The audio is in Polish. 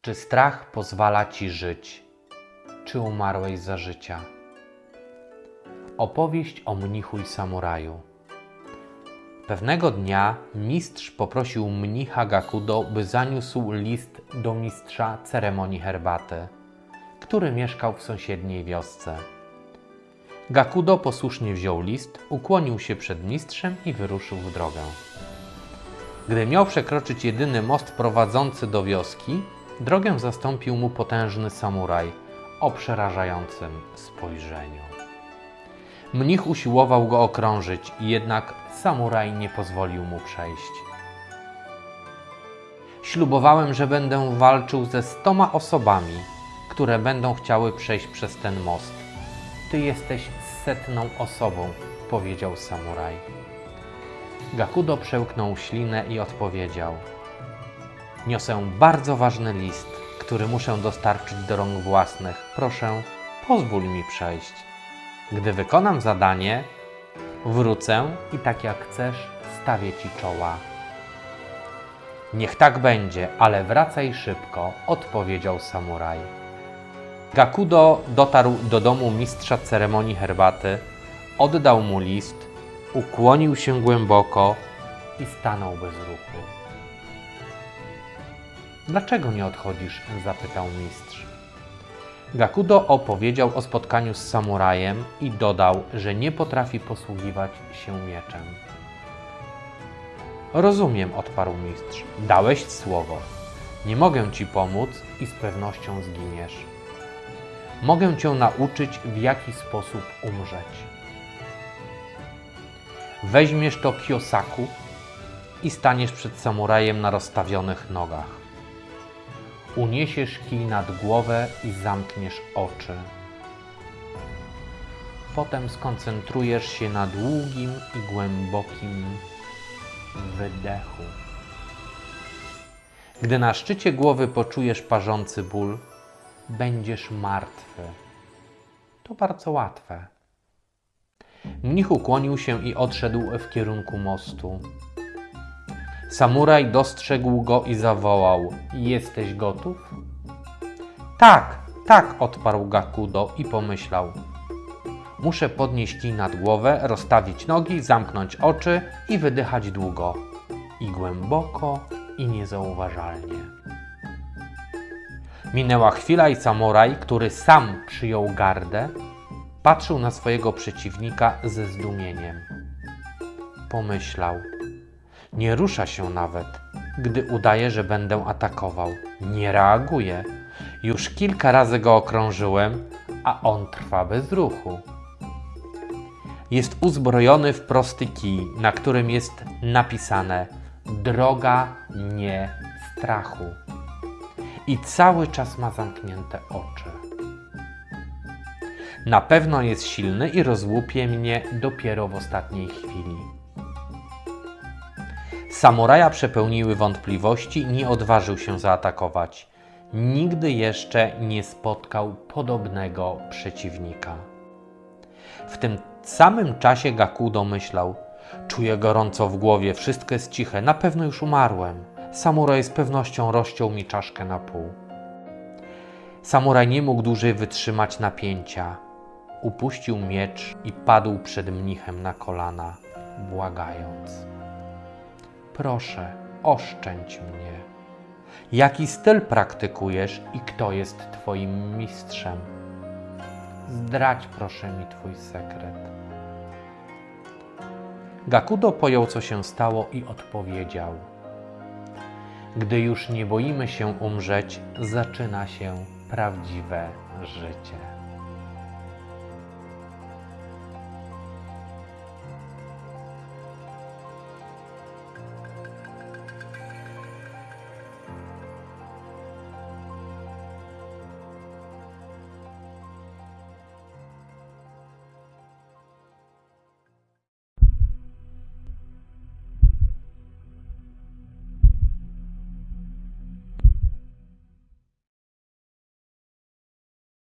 Czy strach pozwala ci żyć? Czy umarłeś za życia? Opowieść o mnichu i samuraju. Pewnego dnia mistrz poprosił mnicha Gakudo, by zaniósł list do mistrza ceremonii herbaty, który mieszkał w sąsiedniej wiosce. Gakudo posłusznie wziął list, ukłonił się przed mistrzem i wyruszył w drogę. Gdy miał przekroczyć jedyny most prowadzący do wioski, drogę zastąpił mu potężny samuraj o przerażającym spojrzeniu. Mnich usiłował go okrążyć, jednak samuraj nie pozwolił mu przejść. Ślubowałem, że będę walczył ze stoma osobami, które będą chciały przejść przez ten most. Ty jesteś setną osobą, powiedział samuraj. Gakudo przełknął ślinę i odpowiedział: Niosę bardzo ważny list, który muszę dostarczyć do rąk własnych. Proszę, pozwól mi przejść. Gdy wykonam zadanie, wrócę i tak jak chcesz, stawię ci czoła. Niech tak będzie, ale wracaj szybko, odpowiedział samuraj. Gakudo dotarł do domu mistrza ceremonii herbaty, oddał mu list, ukłonił się głęboko i stanął bez ruchu. Dlaczego nie odchodzisz? zapytał mistrz. Gakudo opowiedział o spotkaniu z samurajem i dodał, że nie potrafi posługiwać się mieczem. Rozumiem, odparł mistrz. Dałeś słowo. Nie mogę ci pomóc i z pewnością zginiesz. Mogę cię nauczyć, w jaki sposób umrzeć. Weźmiesz to kiosaku i staniesz przed samurajem na rozstawionych nogach. Uniesiesz kij nad głowę i zamkniesz oczy. Potem skoncentrujesz się na długim i głębokim wydechu. Gdy na szczycie głowy poczujesz parzący ból, będziesz martwy. To bardzo łatwe. Mnich ukłonił się i odszedł w kierunku mostu. Samuraj dostrzegł go i zawołał: Jesteś gotów? Tak, tak, odparł Gakudo i pomyślał: Muszę podnieść kij nad głowę, rozstawić nogi, zamknąć oczy i wydychać długo, i głęboko, i niezauważalnie. Minęła chwila i samuraj, który sam przyjął gardę, patrzył na swojego przeciwnika ze zdumieniem. Pomyślał: Nie rusza się nawet, gdy udaje, że będę atakował. Nie reaguje. Już kilka razy go okrążyłem, a on trwa bez ruchu. Jest uzbrojony w prosty kij, na którym jest napisane Droga nie strachu. I cały czas ma zamknięte oczy. Na pewno jest silny i rozłupie mnie dopiero w ostatniej chwili. Samuraja przepełniły wątpliwości i nie odważył się zaatakować. Nigdy jeszcze nie spotkał podobnego przeciwnika. W tym samym czasie Gakudo myślał: Czuję gorąco w głowie, wszystko jest ciche, na pewno już umarłem. Samuraj z pewnością rozciął mi czaszkę na pół. Samuraj nie mógł dłużej wytrzymać napięcia. Upuścił miecz i padł przed mnichem na kolana, błagając: Proszę, oszczędź mnie. Jaki styl praktykujesz i kto jest Twoim mistrzem? Zdradź proszę mi Twój sekret. Gakudo pojął, co się stało i odpowiedział: Gdy już nie boimy się umrzeć, zaczyna się prawdziwe życie.